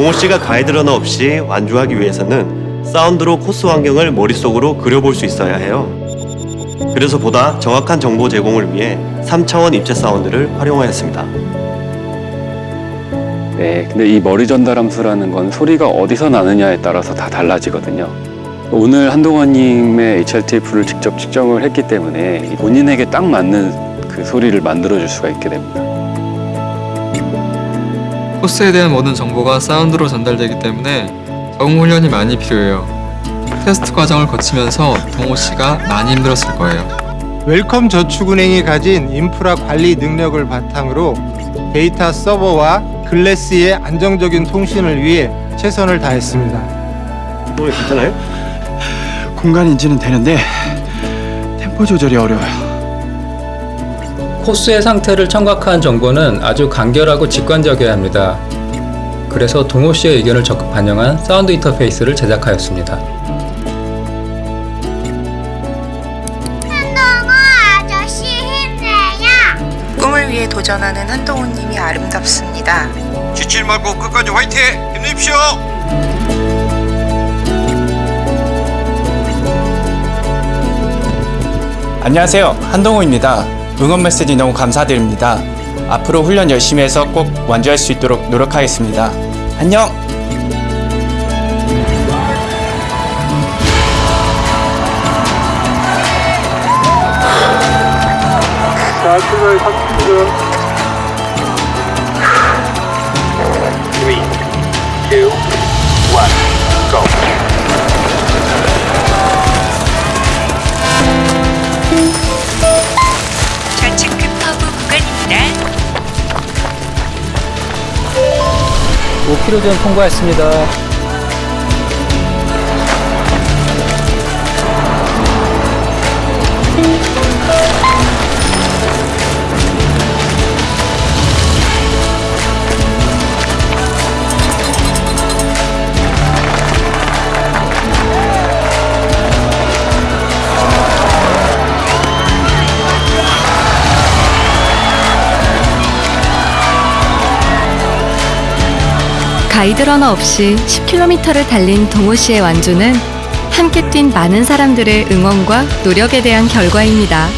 동호 씨가 가이드 러너 없이 완주하기 위해서는 사운드로 코스 환경을 머릿속으로 그려볼 수 있어야 해요. 그래서 보다 정확한 정보 제공을 위해 3차원 입체 사운드를 활용하였습니다. 네, 근데 이 머리 전달 함수라는 건 소리가 어디서 나느냐에 따라서 다 달라지거든요. 오늘 한동원님의 HRTF를 직접 측정을 했기 때문에 본인에게 딱 맞는 그 소리를 만들어줄 수가 있게 됩니다. 코스에 대한 모든 정보가 사운드로 전달되기 때문에 적응 훈련이 많이 필요해요. 테스트 과정을 거치면서 동호 씨가 많이 힘들었을 거예요. 웰컴 저축은행이 가진 인프라 관리 능력을 바탕으로 데이터 서버와 glass의 안정적인 통신을 위해 최선을 다했습니다. 동호 괜찮아요? 공간 인지는 되는데 템포 조절이 어려워요. 코스의 상태를 청각한 정보는 아주 간결하고 직관적이어야 합니다. 그래서 동호 씨의 의견을 적극 반영한 사운드 인터페이스를 제작하였습니다. 한동호 아저씨 힘내요. 꿈을 위해 도전하는 한동훈님이 아름답습니다. 지칠 말고 끝까지 화이팅! 힘내십시오! 안녕하세요. 한동호입니다. 응원 메시지 너무 감사드립니다. 앞으로 훈련 열심히 해서 꼭 완주할 수 있도록 노력하겠습니다. 안녕! 좌측 5km 통과했습니다. 가이드 러너 없이 10km를 달린 동호 씨의 완주는 함께 뛴 많은 사람들의 응원과 노력에 대한 결과입니다.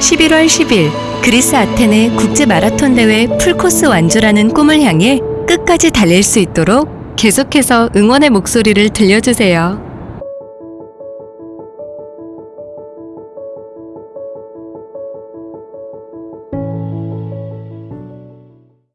11월 10일 그리스 아테네 국제 마라톤 대회 풀코스 완주라는 꿈을 향해 끝까지 달릴 수 있도록 계속해서 응원의 목소리를 들려주세요.